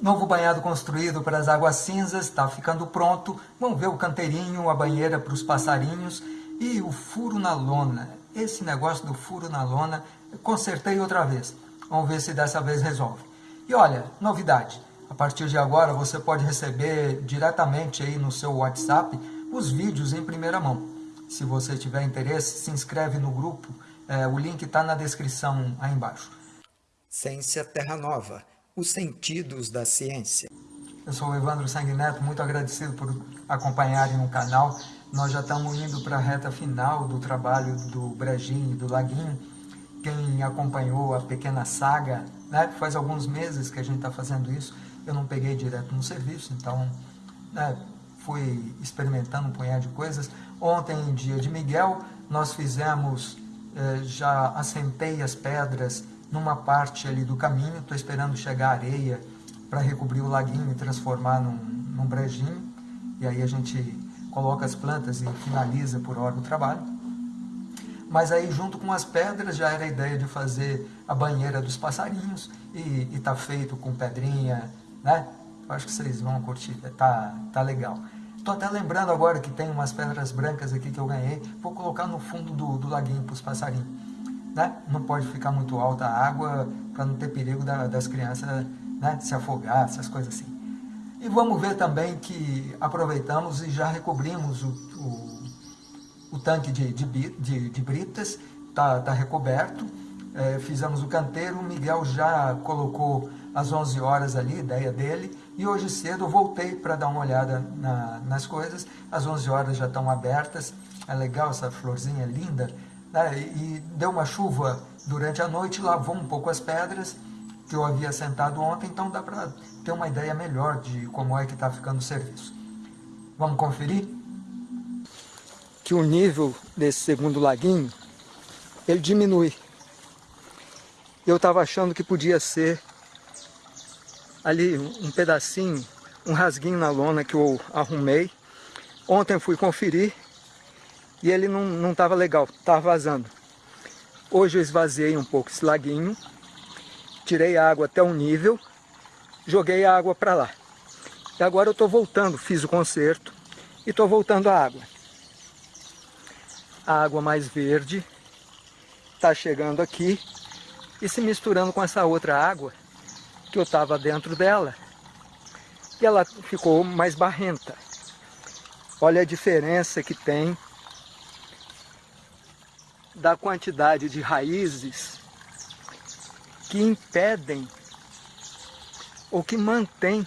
Novo banhado construído para as águas cinzas, está ficando pronto. Vamos ver o canteirinho, a banheira para os passarinhos e o furo na lona. Esse negócio do furo na lona, consertei outra vez. Vamos ver se dessa vez resolve. E olha, novidade. A partir de agora você pode receber diretamente aí no seu WhatsApp os vídeos em primeira mão. Se você tiver interesse, se inscreve no grupo. É, o link está na descrição aí embaixo. Ciência Terra Nova os sentidos da ciência. Eu sou o Evandro Sanguineto, muito agradecido por acompanharem o canal. Nós já estamos indo para a reta final do trabalho do Brejinho e do Laguinho. Quem acompanhou a pequena saga, né, faz alguns meses que a gente está fazendo isso, eu não peguei direto no serviço, então né, fui experimentando um punhado de coisas. Ontem, dia de Miguel, nós fizemos, eh, já assentei as pedras numa parte ali do caminho, estou esperando chegar areia para recobrir o laguinho e transformar num, num brejinho, e aí a gente coloca as plantas e finaliza por hora o trabalho. Mas aí junto com as pedras já era a ideia de fazer a banheira dos passarinhos e está feito com pedrinha, né? Acho que vocês vão curtir, tá, tá legal. Estou até lembrando agora que tem umas pedras brancas aqui que eu ganhei, vou colocar no fundo do, do laguinho para os passarinhos né? não pode ficar muito alta a água para não ter perigo da, das crianças né? se afogar, essas coisas assim. E vamos ver também que aproveitamos e já recobrimos o, o, o tanque de, de, de, de britas, está tá recoberto, é, fizemos o canteiro, o Miguel já colocou às 11 horas ali, ideia dele, e hoje cedo eu voltei para dar uma olhada na, nas coisas, as 11 horas já estão abertas, é legal essa florzinha linda, né, e deu uma chuva durante a noite, lavou um pouco as pedras que eu havia sentado ontem, então dá para ter uma ideia melhor de como é que está ficando o serviço. Vamos conferir? Que o nível desse segundo laguinho, ele diminui. Eu estava achando que podia ser ali um pedacinho, um rasguinho na lona que eu arrumei. Ontem fui conferir e ele não estava legal, estava vazando. Hoje eu esvaziei um pouco esse laguinho, tirei a água até um nível, joguei a água para lá. E agora eu estou voltando, fiz o conserto e estou voltando a água. A água mais verde está chegando aqui e se misturando com essa outra água que eu estava dentro dela e ela ficou mais barrenta. Olha a diferença que tem da quantidade de raízes que impedem ou que mantém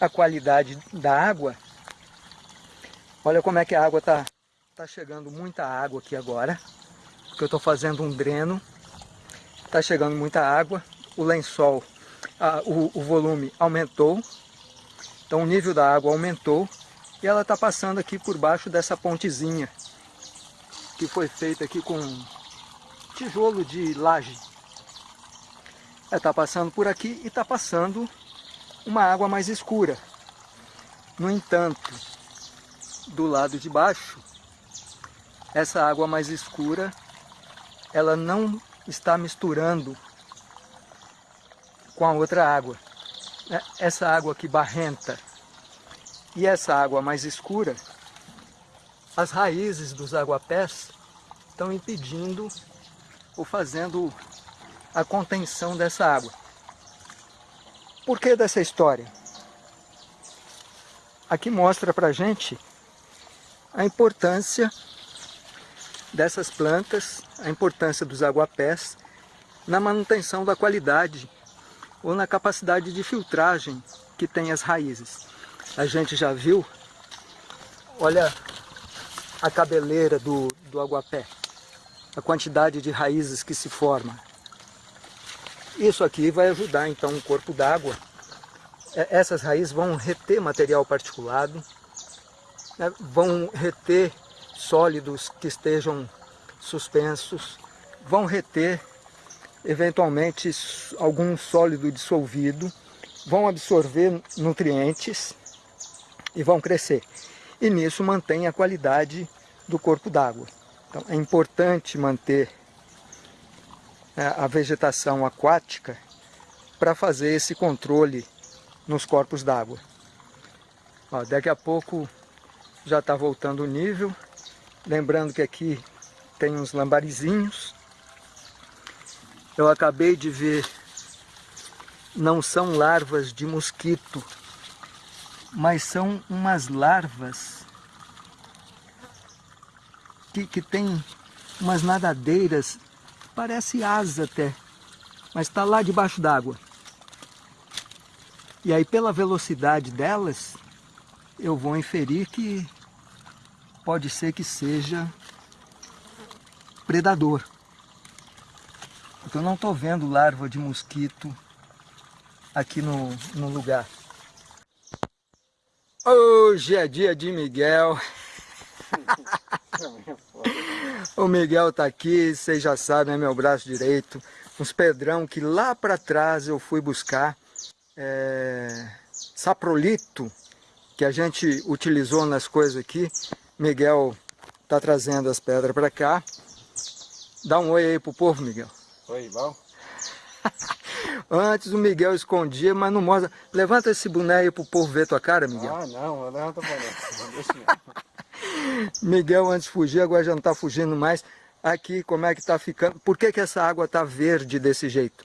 a qualidade da água. Olha como é que a água está tá chegando muita água aqui agora, porque eu estou fazendo um dreno, está chegando muita água, o lençol, a, o, o volume aumentou, então o nível da água aumentou e ela está passando aqui por baixo dessa pontezinha que foi feita aqui com tijolo de laje. Está passando por aqui e está passando uma água mais escura. No entanto, do lado de baixo, essa água mais escura, ela não está misturando com a outra água. É, essa água aqui barrenta e essa água mais escura, as raízes dos aguapés estão impedindo ou fazendo a contenção dessa água. Por que dessa história? Aqui mostra para gente a importância dessas plantas, a importância dos aguapés na manutenção da qualidade ou na capacidade de filtragem que tem as raízes. A gente já viu, olha a cabeleira do, do aguapé, a quantidade de raízes que se forma. Isso aqui vai ajudar então o corpo d'água. É, essas raízes vão reter material particulado, né, vão reter sólidos que estejam suspensos, vão reter eventualmente algum sólido dissolvido, vão absorver nutrientes e vão crescer e nisso mantém a qualidade do corpo d'água. Então é importante manter né, a vegetação aquática para fazer esse controle nos corpos d'água. Daqui a pouco já está voltando o nível. Lembrando que aqui tem uns lambarizinhos. Eu acabei de ver, não são larvas de mosquito, mas são umas larvas que, tem umas nadadeiras, parece asa até, mas está lá debaixo d'água. E aí pela velocidade delas, eu vou inferir que pode ser que seja predador. Porque eu não estou vendo larva de mosquito aqui no, no lugar. Hoje é dia de Miguel. o Miguel está aqui, vocês já sabem, é meu braço direito. Uns pedrão que lá para trás eu fui buscar. É, saprolito, que a gente utilizou nas coisas aqui. Miguel está trazendo as pedras para cá. Dá um oi aí pro povo, Miguel. Oi, bom? Antes o Miguel escondia, mas não mostra. Levanta esse boné aí pro povo ver tua cara, Miguel. Ah, não, levanta o boné. Miguel antes fugia, agora já não está fugindo mais. Aqui, como é que está ficando? Por que, que essa água está verde desse jeito?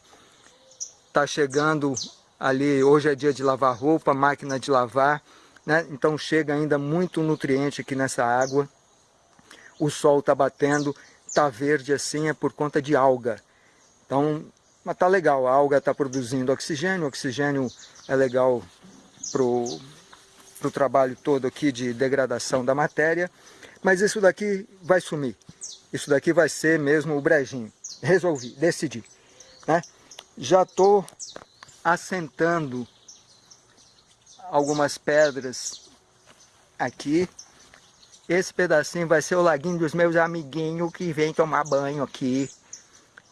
Está chegando ali, hoje é dia de lavar roupa, máquina de lavar né? então chega ainda muito nutriente aqui nessa água. O sol está batendo, está verde assim, é por conta de alga. Então, mas tá legal, a alga está produzindo oxigênio, o oxigênio é legal para o trabalho todo aqui de degradação da matéria, mas isso daqui vai sumir. Isso daqui vai ser mesmo o brejinho. Resolvi, decidi. Né? Já estou assentando algumas pedras aqui. Esse pedacinho vai ser o laguinho dos meus amiguinhos que vêm tomar banho aqui,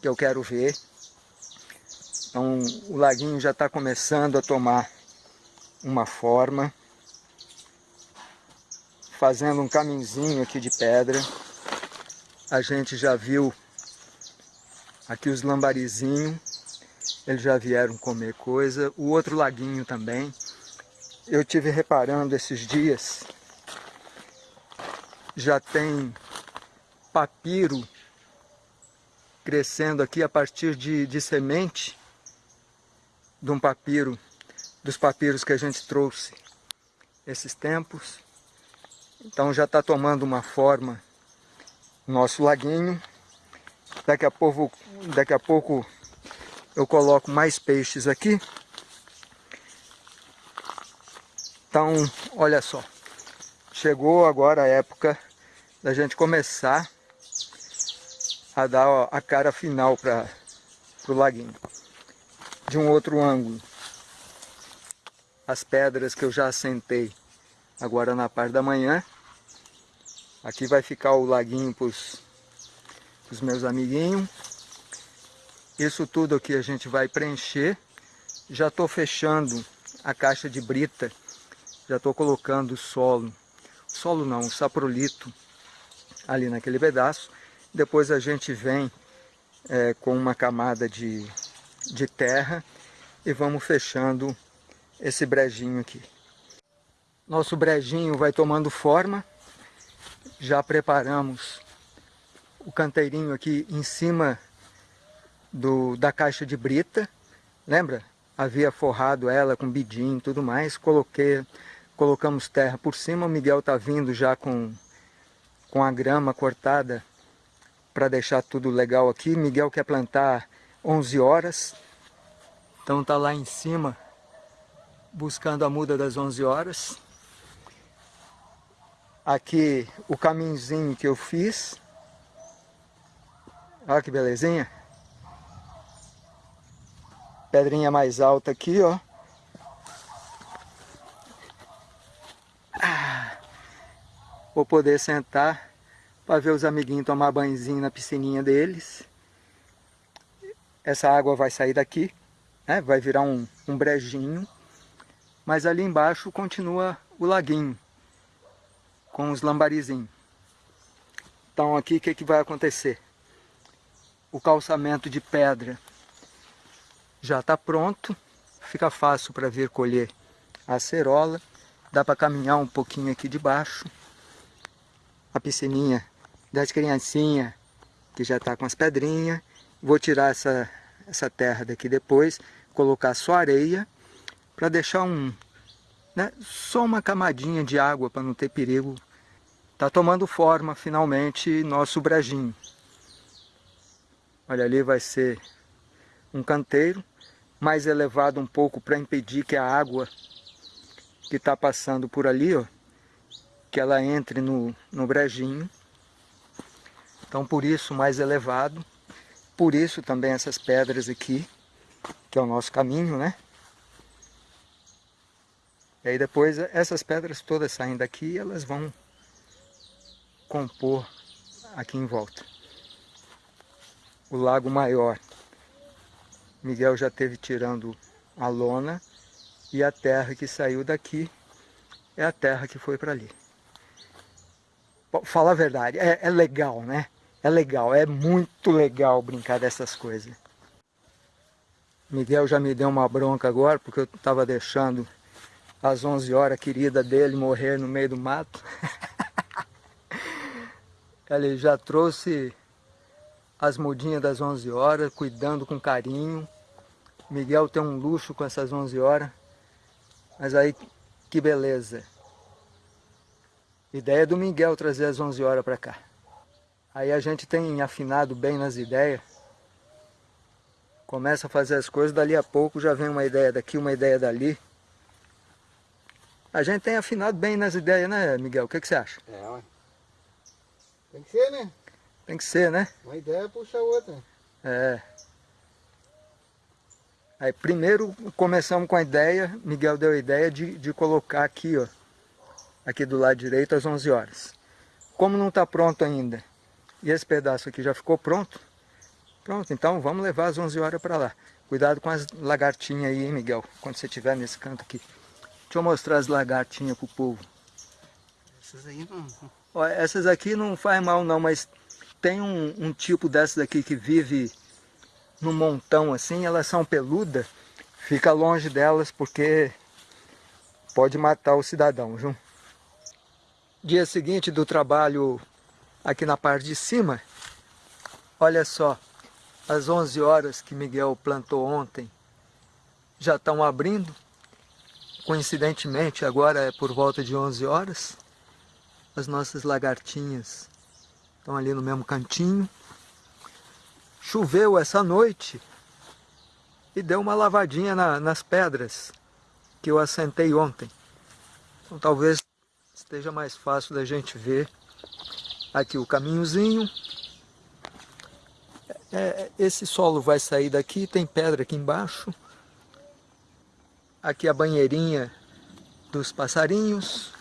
que eu quero ver. Então o laguinho já está começando a tomar uma forma. Fazendo um caminhozinho aqui de pedra. A gente já viu aqui os lambarizinhos. Eles já vieram comer coisa. O outro laguinho também eu tive reparando esses dias, já tem papiro crescendo aqui a partir de, de semente de um papiro, dos papiros que a gente trouxe esses tempos. Então já está tomando uma forma nosso laguinho. Daqui a pouco, daqui a pouco eu coloco mais peixes aqui. Então, olha só, chegou agora a época da gente começar a dar a cara final para o laguinho. De um outro ângulo, as pedras que eu já assentei agora na parte da manhã. Aqui vai ficar o laguinho para os meus amiguinhos. Isso tudo aqui a gente vai preencher. Já estou fechando a caixa de brita já estou colocando solo, solo não, saprolito ali naquele pedaço. Depois a gente vem é, com uma camada de, de terra e vamos fechando esse brejinho aqui. Nosso brejinho vai tomando forma, já preparamos o canteirinho aqui em cima do, da caixa de brita, lembra? Havia forrado ela com bidim e tudo mais, coloquei colocamos terra por cima, o Miguel está vindo já com, com a grama cortada para deixar tudo legal aqui. Miguel quer plantar 11 horas, então está lá em cima buscando a muda das 11 horas. Aqui o caminhozinho que eu fiz. Olha que belezinha. Pedrinha mais alta aqui, ó. Vou poder sentar para ver os amiguinhos tomar banhozinho na piscininha deles. Essa água vai sair daqui, né? vai virar um, um brejinho. Mas ali embaixo continua o laguinho, com os lambarizinhos. Então aqui o que, que vai acontecer? O calçamento de pedra já está pronto, fica fácil para vir colher a acerola. Dá para caminhar um pouquinho aqui de baixo. A piscininha das criancinhas, que já está com as pedrinhas. Vou tirar essa, essa terra daqui depois, colocar só areia, para deixar um, né, só uma camadinha de água para não ter perigo. Está tomando forma finalmente nosso brejinho. Olha ali vai ser um canteiro mais elevado um pouco para impedir que a água que está passando por ali, ó, que ela entre no, no brejinho. Então por isso mais elevado, por isso também essas pedras aqui, que é o nosso caminho, né? E aí depois essas pedras todas saem daqui e elas vão compor aqui em volta. O lago maior Miguel já teve tirando a lona e a terra que saiu daqui é a terra que foi para ali. Fala a verdade, é, é, legal, né? É legal, é muito legal brincar dessas coisas. Miguel já me deu uma bronca agora, porque eu estava deixando às 11 horas querida dele morrer no meio do mato. Ele já trouxe as mudinhas das 11 horas, cuidando com carinho. Miguel tem um luxo com essas 11 horas. Mas aí, que beleza. Ideia do Miguel trazer as 11 horas para cá. Aí a gente tem afinado bem nas ideias. Começa a fazer as coisas, dali a pouco já vem uma ideia daqui, uma ideia dali. A gente tem afinado bem nas ideias, né, Miguel? O que, que você acha? É, ué. Tem que ser, né? Tem que ser, né? Uma ideia puxa a outra. É. Aí primeiro começamos com a ideia, Miguel deu a ideia de, de colocar aqui, ó, aqui do lado direito às 11 horas. Como não está pronto ainda, e esse pedaço aqui já ficou pronto, pronto, então vamos levar às 11 horas para lá. Cuidado com as lagartinhas aí, hein, Miguel, quando você estiver nesse canto aqui. Deixa eu mostrar as lagartinhas pro povo. Essas aí não... Ó, essas aqui não faz mal não, mas tem um, um tipo dessas aqui que vive no montão assim, elas são peludas, fica longe delas porque pode matar o cidadão, viu? Dia seguinte do trabalho aqui na parte de cima, olha só, as 11 horas que Miguel plantou ontem já estão abrindo, coincidentemente agora é por volta de 11 horas, as nossas lagartinhas Estão ali no mesmo cantinho. Choveu essa noite e deu uma lavadinha na, nas pedras que eu assentei ontem. Então talvez esteja mais fácil da gente ver aqui o caminhozinho. É, é esse solo vai sair daqui, tem pedra aqui embaixo. Aqui a banheirinha dos passarinhos.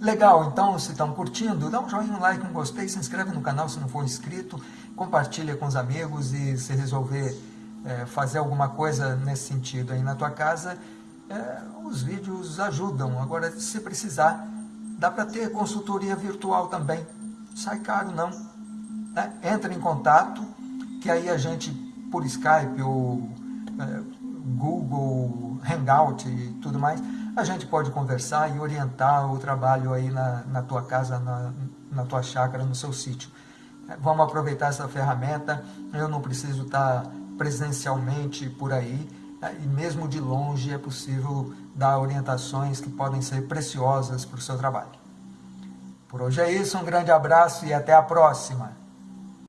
Legal, então se estão curtindo, dá um joinha, um like, um gostei, se inscreve no canal se não for inscrito, compartilha com os amigos e se resolver é, fazer alguma coisa nesse sentido aí na tua casa, é, os vídeos ajudam. Agora, se precisar, dá para ter consultoria virtual também, sai caro não. Né? Entra em contato, que aí a gente, por Skype ou Hangout e tudo mais, a gente pode conversar e orientar o trabalho aí na, na tua casa, na, na tua chácara, no seu sítio. Vamos aproveitar essa ferramenta, eu não preciso estar presencialmente por aí, né? e mesmo de longe é possível dar orientações que podem ser preciosas para o seu trabalho. Por hoje é isso, um grande abraço e até a próxima!